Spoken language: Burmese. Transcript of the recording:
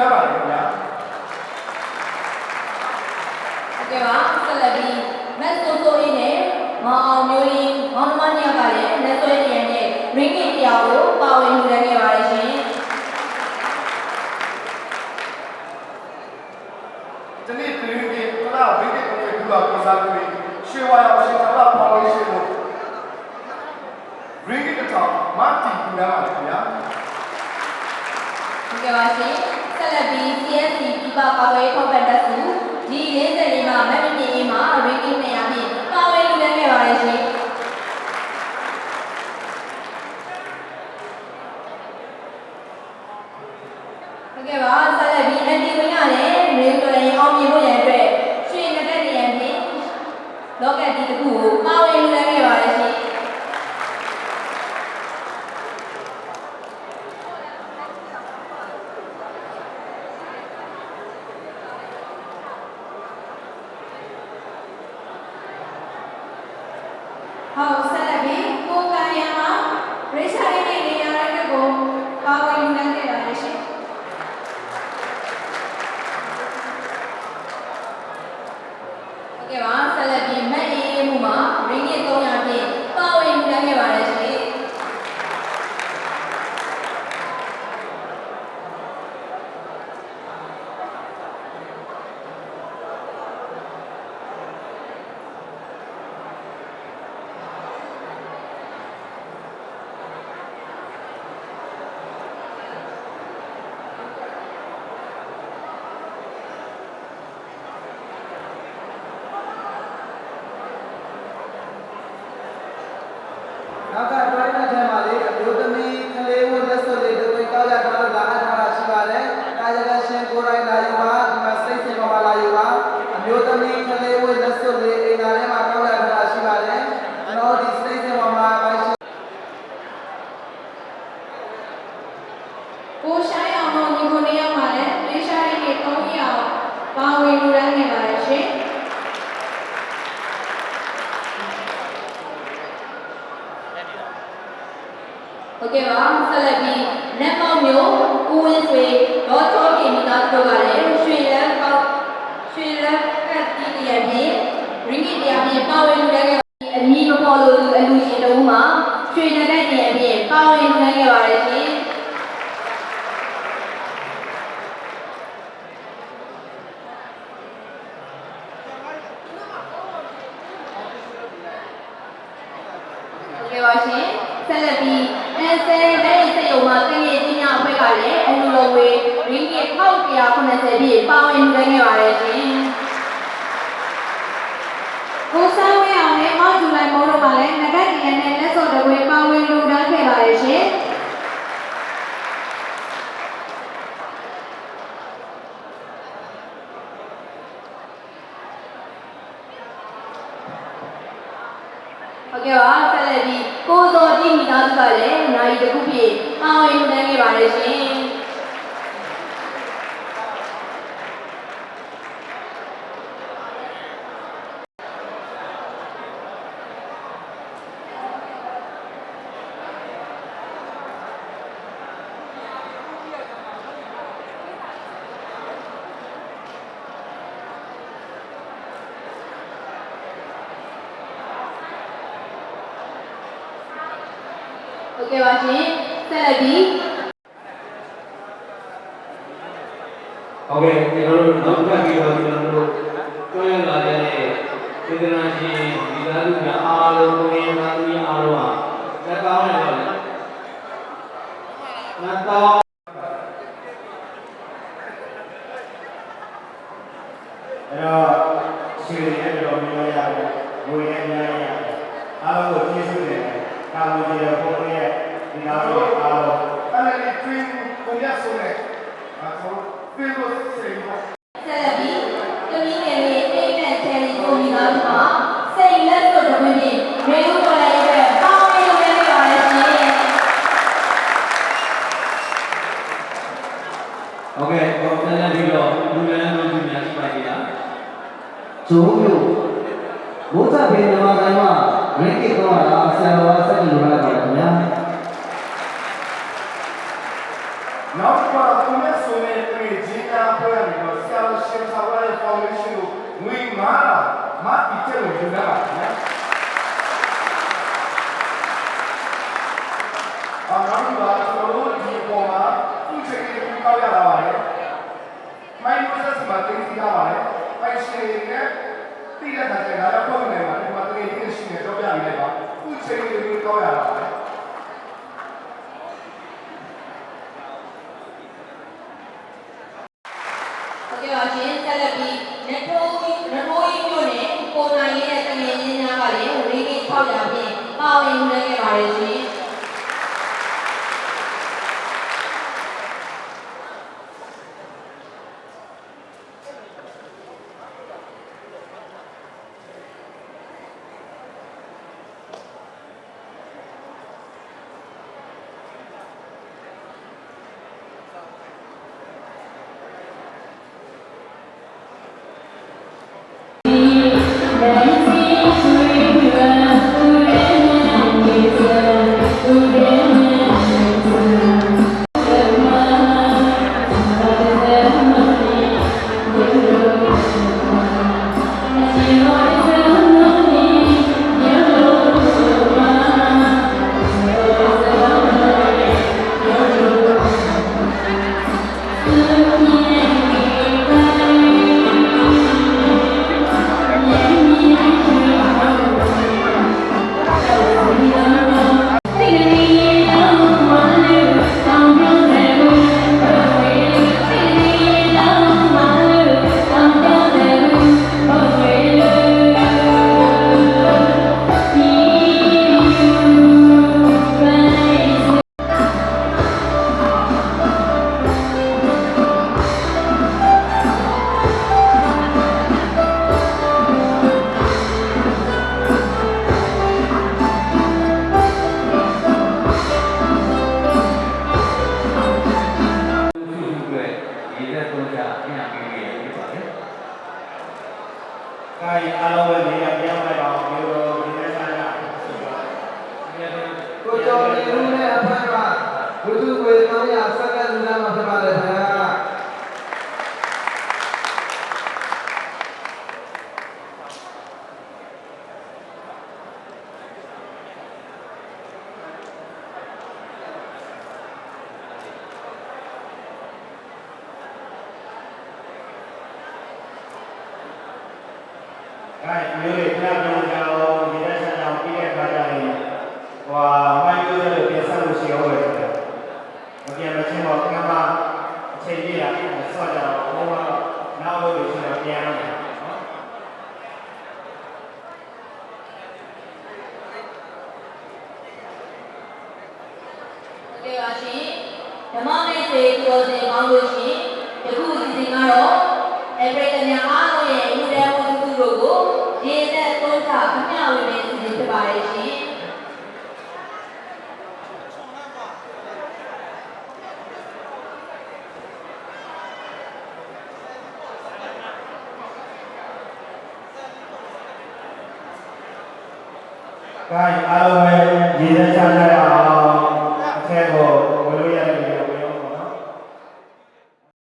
ရပါတယ်ခင်ဗျာဟုတ်ကဲ့ပါဆက်လက်ပြီးမက်ဆိုဆိုရင်းနဲ့မောင်အောင်မျိုးရင်းမောင်နှမညောက်ကလည်းလက်ဆွဲတရံနဲ့ ring တရားကိုပါဝင်လှူဒါန်းခဲ့ပါတယ်ရှင်ဒီနေ့ပြည်တွင်းပြည်ပလာဝိဒေကုံရဲ့လူပါပုံစားပြု၍ရွှေဝါရောင်ရှင်ထာဝရဖောင်ဒေးရှင်းတို့ရင်းကြီးတစ်ထောင်မာတီလူရပါတယ်ခင်ဗျာဟုတ်ကဲ့ပါရှင် ဆက်လက်ပြီး CSC ပြပပါဝဲထောက်ပံ့တက်စုဒီ40လေးမှာမက်မမြင့်ရေးမှာ ring 200ဖြင့်ပါဝင်လှူဒါန်းခဲ့ပါတယ်ရှင် ဟုတ်ကဲ့ပါဆက်လက်ပြီးအန်တီဝင်းကလည်းရေတိုရရင်အောင်မြင်ဖို့ရန်အတွက်ရွှေနက်တဲ့နေရာဖြင့်လောကတီတစ်ခုကိုပါဝင်လူလဲခဲ့ပါတယ်ရှင် ဟုတ်ဆက်လက်ပြီးကိုကံရံမှာရေရှာရင်းနဲ့နေရာတိုင်းကိုပါဝင်ယူနိုင်ခဲ့ပါတယ်ရှင် ဟုတ်ကဲ့ပါဆက်လက်ပြီးမက်အေးအေးမှုမှာရင်းကြီး300ဖြင့်ပါဝင်လူလဲခဲ့ပါတယ်ရှင် နောက်ကတွိုင်းတဲ့ထဲမှာလေအမျိုးသမီးကလေးဝတ်လက်စွပ်လေးတွေကောက်ရထားလို့လာအပ်ထားတာရှိပါတယ်။ကာယကရှင်ကိုယ်တိုင်လာယူပါဒီမှာစိတ်စင်ပေါ်မှာလာယူပါအမျိုးသမီးကလေးဝတ်လက်စွပ်လေးအိမ်သားထဲမှာကောက်ရထားတာရှိပါတယ်။ကျွန်တော်ဒီစိတ်စင်ပေါ်မှာပါရှိ ကိုရှိုင်းအောင်တို့ညီကိုနေရောက်မှာလည်းရေရှာရင်းနဲ့300အောင်ပါဝင်ယူနိုင်ခဲ့ပါတယ်ရှင် ဟုတ်ကဲ့ပါဆက်လက်ပြီးလက်ပေါက်မျိုးဦးဝင်းဆွေဒေါ်တော်ကင်မိသားစုတို့ကလည်းရွှေလက်ပေါက်ရွှေလက်ကတ်တီးတရားဖြင့်ရင်းကြီးတရားဖြင့်ပါဝင်လူလဲခဲ့ပါအမည်မပေါ်လို့အလူရှင်တို့မှာရွှေလက်တဲ့တရားဖြင့်ပါဝင်လူလဲခဲ့ပါတယ်ရှင်ဟုတ်ကဲ့ပါရှင်ဆက်လက်ပြီးအဲဆယ်တဲ့စေယုံမှာတကယ်ကြီးများအဖွဲ့ကလည်းအလူလုံးဝေးရင်းကြီး1180ပြည့်ပါဝင်လူခဲ့ပါတယ်ရှင်ကိုဆိုင်ဝဲအောင်နဲ့မောက်ဂျူလိုက်မိုးတို့ကလည်းငကတ်တရံနဲ့လက်စော်တဝဲပါဝင်လူဒါန်းခဲ့ပါတယ်ရှင်ဟုတ်ကဲ့ပါဆက်လက်ပြီး ကိုစောကြီးမိသားစုကလည်းနိုင်တစ်ခုပြည့်ပါဝင်လူခဲ့ပါတယ်ရှင် ဟုတ်ကဲ့ပါရှင်ဆက်လက်ပြီးဟုတ်ကဲ့ကျွန်တော်တို့နောက်တစ်ခါပြီးတော့ကျွန်တော်တို့တွဲလာတဲ့စေတနာရှင်ဒီသားလူများအားလုံးကိုရင်းသားလူများအားလုံးဟာလက်ကောင်းတယ်တော့လက်ကောင်း ဆိုမျိုးဘုဇဗေနမကံမှာရင်းကိတော့လာဆရာတော်ဆက်ပြီးလာပါတယ်ခင်ဗျာနောက်ပါသူနဲ့ဆိုရင်ဒီဂျင်းနာပွဲမှာဆရာရှင်သာဝရဖောင်ဒေးရှင်းကိုငွေမာမာပစ်တယ်လို့ပြောတာပါခင်ဗျာအော်နောက်ပါသူတို့ဒီပေါ်မှာသူချက်ကပြောရတာ သူ့ချိန်လေးကိုကောက်ရတာပါတယ်။ဟုတ်ကဲ့ပါရှင်ဆက်လက်ပြီးနထိုးနထိုးကြီးမြို့နယ်ပုံနိုင်ရဲ့တငယ်ချင်းများကလည်းရေကြီး600ဖြင့်ပါဝင်နေခဲ့ပါတယ်ရှင် ကာယအားလုံးပဲနေရာပြောင်းလိုက်ပါအောင်မျိုးတော်ဒီနေ့ဆိုင်ရာဆိုတော့ကိုကျော်နေဦးနဲ့အဖက်ကဘုသူ့ကို300စက္ကန့်လူနာမှာဖြစ်ပါတယ်ခင်ဗျာ ကာယမျိုးတွေပြပြောင်းကြအောင်ဒီနေ့ဆိုင်ရာပြီးတဲ့ခါကျရင် ဟွာမိုင်းလို့လည်းပြန်ဆက်လို့ရှိအောင်ပဲဆိုတော့မပြန်မချင်းတော့ကမ္ဘာအချိန်ကြီးတာဆော့ကြတော့ဘုံကတော့နောက်လို့ရှိရင်ပြန်ရမယ်နော်ဟုတ်ကဲ့ပါရှင်ဓမ္မမိတ်ဆွေပြောစင်ကောင်းလို့ရှင်ယခုအစီအစဉ်ကတော့အပရိသတ်များအားလုံးရဲ့လူတဲမှုစုတို့ကိုရေနဲ့သုံးချအမျှဝေမယ့်အစီအစဉ်ဖြစ်ပါတယ်ရှင် ကာယအားလုံးပဲရည်သက်ချကြရအောင်